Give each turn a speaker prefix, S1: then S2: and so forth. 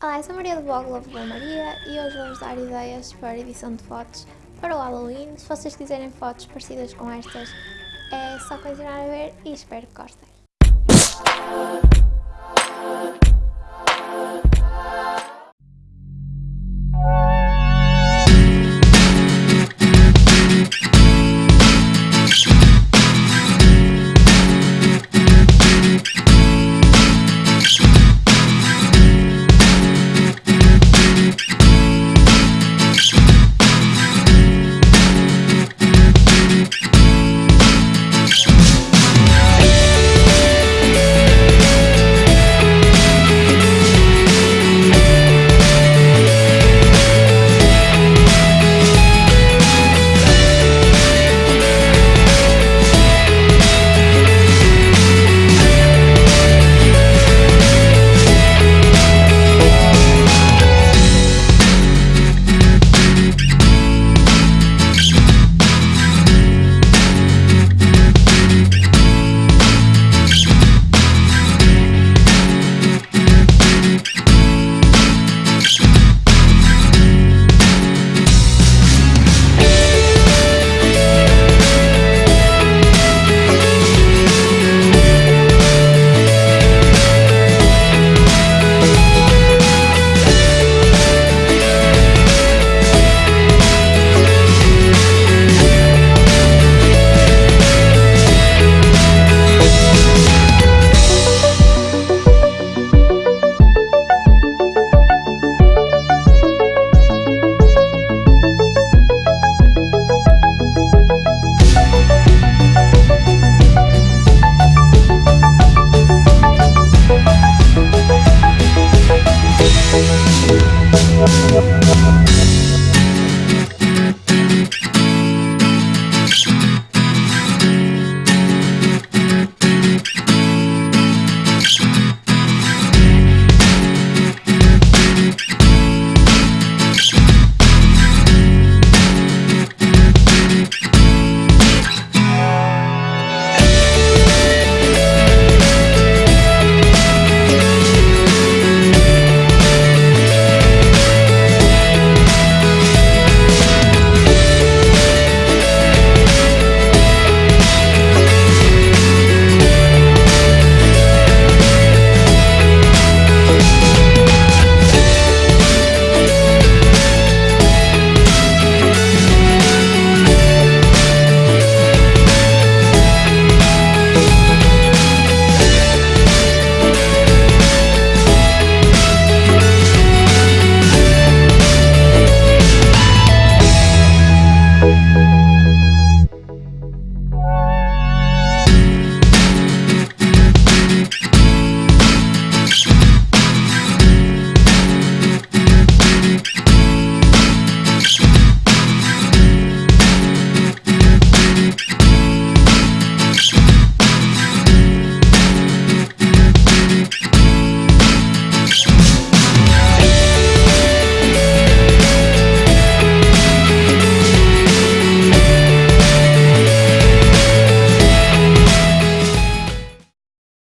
S1: Olá, eu sou a Maria do blog Love Maria e hoje vou-vos dar ideias para edição de fotos para o Halloween. Se vocês quiserem fotos parecidas com estas, é só continuar a ver e espero que gostem.